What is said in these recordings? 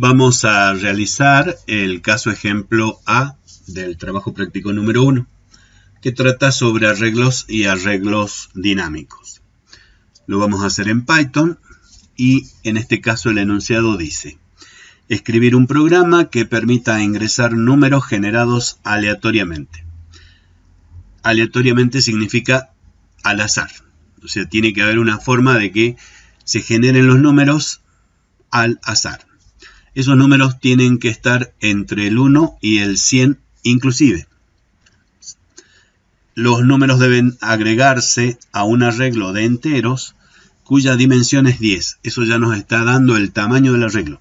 Vamos a realizar el caso ejemplo A del trabajo práctico número 1, que trata sobre arreglos y arreglos dinámicos. Lo vamos a hacer en Python y en este caso el enunciado dice escribir un programa que permita ingresar números generados aleatoriamente. Aleatoriamente significa al azar. O sea, tiene que haber una forma de que se generen los números al azar. Esos números tienen que estar entre el 1 y el 100 inclusive. Los números deben agregarse a un arreglo de enteros cuya dimensión es 10. Eso ya nos está dando el tamaño del arreglo.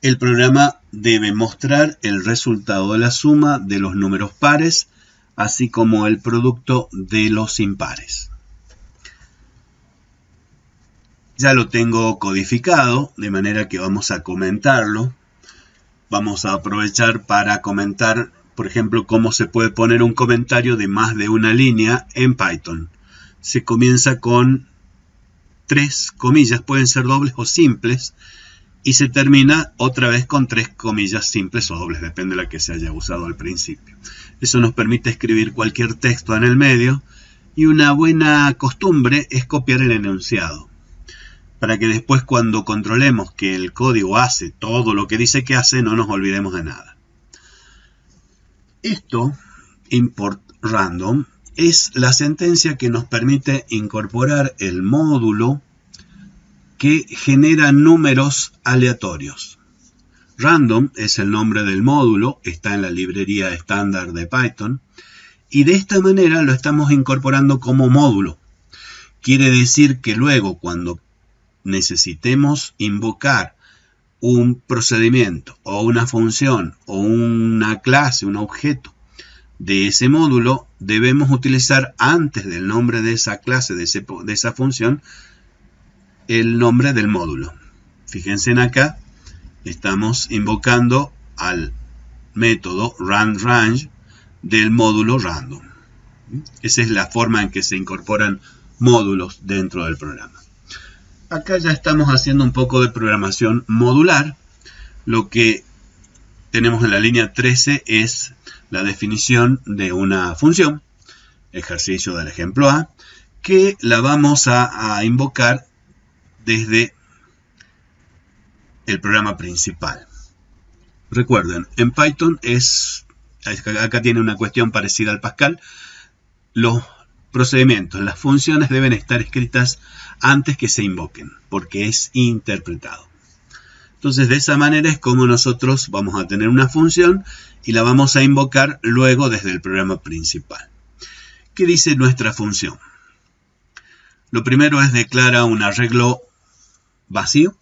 El programa debe mostrar el resultado de la suma de los números pares, así como el producto de los impares. Ya lo tengo codificado, de manera que vamos a comentarlo. Vamos a aprovechar para comentar, por ejemplo, cómo se puede poner un comentario de más de una línea en Python. Se comienza con tres comillas, pueden ser dobles o simples, y se termina otra vez con tres comillas simples o dobles, depende de la que se haya usado al principio. Eso nos permite escribir cualquier texto en el medio, y una buena costumbre es copiar el enunciado para que después cuando controlemos que el código hace todo lo que dice que hace, no nos olvidemos de nada. Esto, import random, es la sentencia que nos permite incorporar el módulo que genera números aleatorios. Random es el nombre del módulo, está en la librería estándar de Python, y de esta manera lo estamos incorporando como módulo. Quiere decir que luego cuando necesitemos invocar un procedimiento o una función o una clase, un objeto de ese módulo, debemos utilizar antes del nombre de esa clase, de, esa función, el nombre del módulo. Fíjense en acá, estamos invocando al método randRange del módulo random. Esa es la forma en que se incorporan módulos dentro del programa. Acá ya estamos haciendo un poco de programación modular. Lo que tenemos en la línea 13 es la definición de una función, ejercicio del ejemplo A, que la vamos a, invocar desde el programa principal. Recuerden, en Python es, acá tiene una cuestión parecida al Pascal, los procedimientos, las funciones deben estar escritas antes que se invoquen, porque es interpretado. Entonces, de esa manera es como nosotros vamos a tener una función y la vamos a invocar luego desde el programa principal. ¿Qué dice nuestra función? Lo primero es declara un arreglo vacío,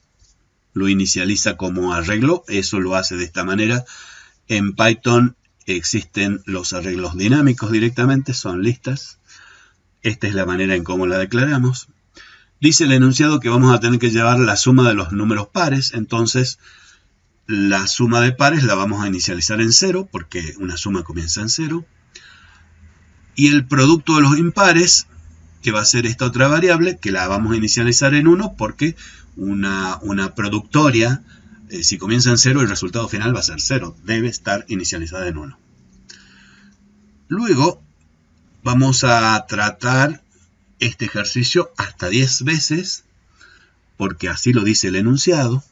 lo inicializa como arreglo, eso lo hace de esta manera. En Python existen los arreglos dinámicos directamente, son listas. Esta es la manera en cómo la declaramos. Dice el enunciado que vamos a tener que llevar la suma de los números pares, entonces la suma de pares la vamos a inicializar en cero, porque una suma comienza en cero. Y el producto de los impares, que va a ser esta otra variable, que la vamos a inicializar en 1, porque una, una productoria, eh, si comienza en 0, el resultado final va a ser 0. Debe estar inicializada en 1. Luego Vamos a tratar este ejercicio hasta 10 veces, porque así lo dice el enunciado.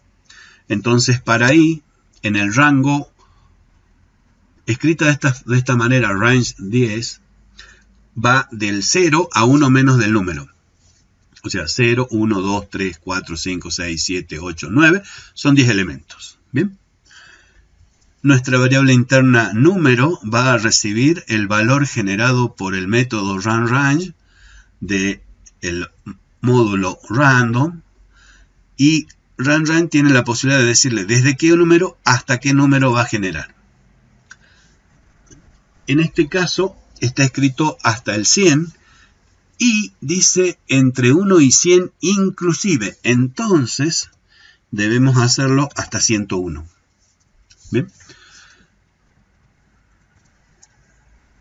Entonces, para ahí, en el rango, escrita de esta, de esta manera, range 10, va del 0 a 1 menos del número. O sea, 0, 1, 2, 3, 4, 5, 6, 7, 8, 9. Son 10 elementos. ¿Bien? Nuestra variable interna número va a recibir el valor generado por el método runRange del módulo random y runRange tiene la posibilidad de decirle desde qué número hasta qué número va a generar. En este caso está escrito hasta el 100 y dice entre 1 y 100 inclusive. Entonces debemos hacerlo hasta 101. ¿Bien?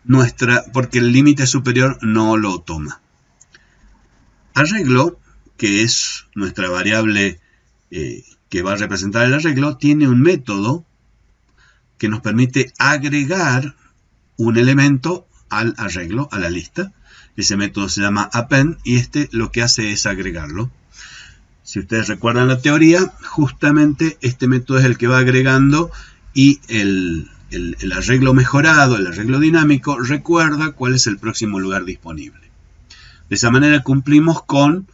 Nuestra, porque el límite superior no lo toma. Arreglo, que es nuestra variable eh, que va a representar el arreglo, tiene un método que nos permite agregar un elemento al arreglo, a la lista. Ese método se llama append y este lo que hace es agregarlo. Si ustedes recuerdan la teoría, justamente este método es el que va agregando y el, arreglo mejorado, el arreglo dinámico, recuerda cuál es el próximo lugar disponible. De esa manera cumplimos con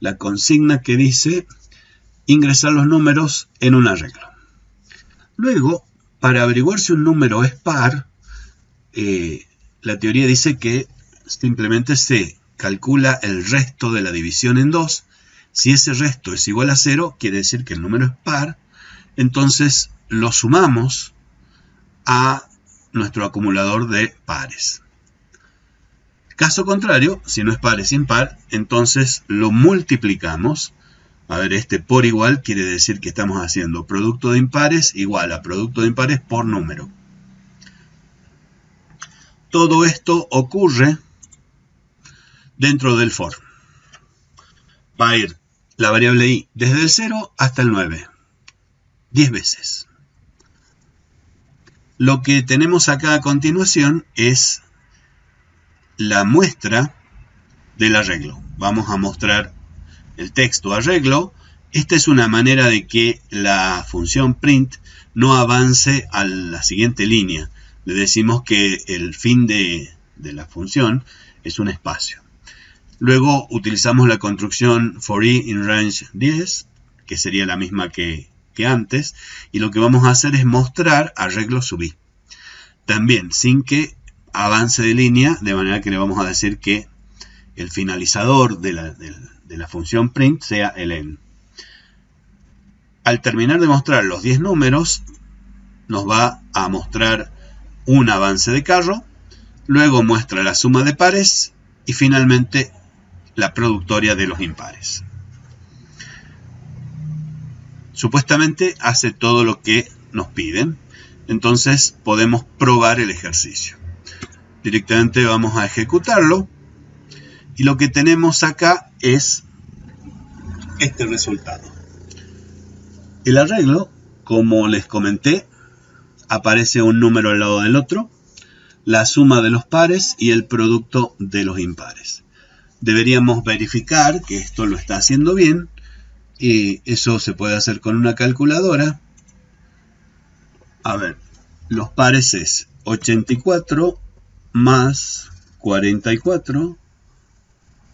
la consigna que dice ingresar los números en un arreglo. Luego, para averiguar si un número es par, eh, la teoría dice que simplemente se calcula el resto de la división en 2. Si ese resto es igual a 0, quiere decir que el número es par. Entonces lo sumamos a nuestro acumulador de pares. Caso contrario, si no es par es impar, entonces lo multiplicamos. A ver, este por igual quiere decir que estamos haciendo producto de impares igual a producto de impares por número. Todo esto ocurre dentro del for. Va a ir la variable i desde el 0 hasta el 9. 10 veces. Lo que tenemos acá a continuación es la muestra del arreglo. Vamos a mostrar el texto arreglo. Esta es una manera de que la función print no avance a la siguiente línea. Le decimos que el fin de, la función es un espacio. Luego utilizamos la construcción for i in range 10, que sería la misma que que antes y lo que vamos a hacer es mostrar arreglo subí. También sin que avance de línea, de manera que le vamos a decir que el finalizador de la, de la función print sea el n. Al terminar de mostrar los 10 números, nos va a mostrar un avance de carro, luego muestra la suma de pares y finalmente la productoria de los impares supuestamente hace todo lo que nos piden. Entonces podemos probar el ejercicio. Directamente vamos a ejecutarlo. Y lo que tenemos acá es este resultado. El arreglo, como les comenté, aparece un número al lado del otro, la suma de los pares y el producto de los impares. Deberíamos verificar que esto lo está haciendo bien y eso se puede hacer con una calculadora. A ver, los pares es 84 más 44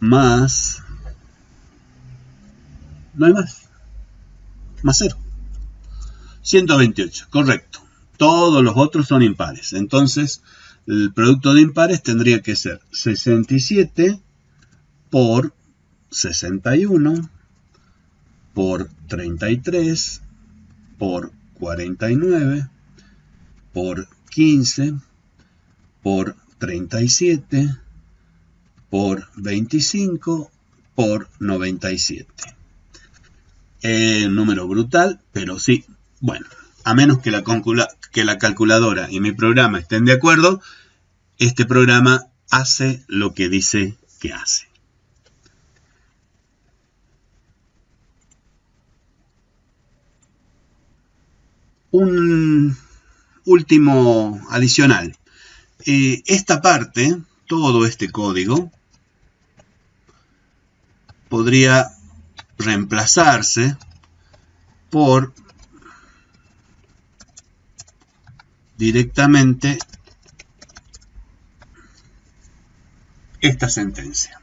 más... No hay más. Más 0. 128, correcto. Todos los otros son impares. Entonces, el producto de impares tendría que ser 67 por 61 por 33 por 49 por 15 por 37 por 25 por 97. un número brutal, pero sí, bueno, a menos que la calculadora y mi programa estén de acuerdo, este programa hace lo que dice que hace. Un último adicional. Eh, esta parte, todo este código, podría reemplazarse por directamente esta sentencia.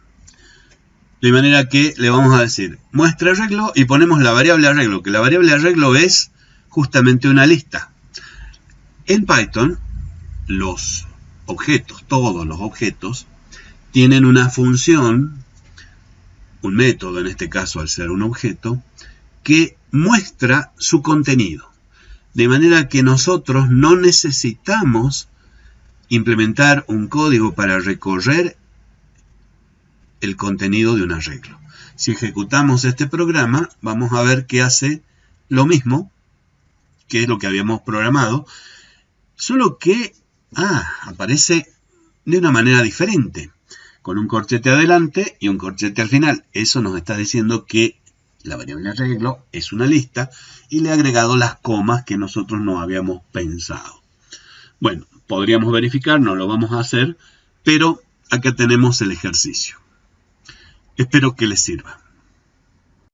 De manera que le vamos a decir muestra arreglo y ponemos la variable arreglo, que la variable arreglo es justamente una lista. En Python, los objetos, todos los objetos, tienen una función, un método en este caso al ser un objeto, que muestra su contenido. De manera que nosotros no necesitamos implementar un código para recorrer el contenido de un arreglo. Si ejecutamos este programa, vamos a ver que hace lo mismo que es lo que habíamos programado, solo que ah, aparece de una manera diferente, con un corchete adelante y un corchete al final. Eso nos está diciendo que la variable arreglo es una lista y le he agregado las comas que nosotros no habíamos pensado. Bueno, podríamos verificar, no lo vamos a hacer, pero acá tenemos el ejercicio. Espero que les sirva.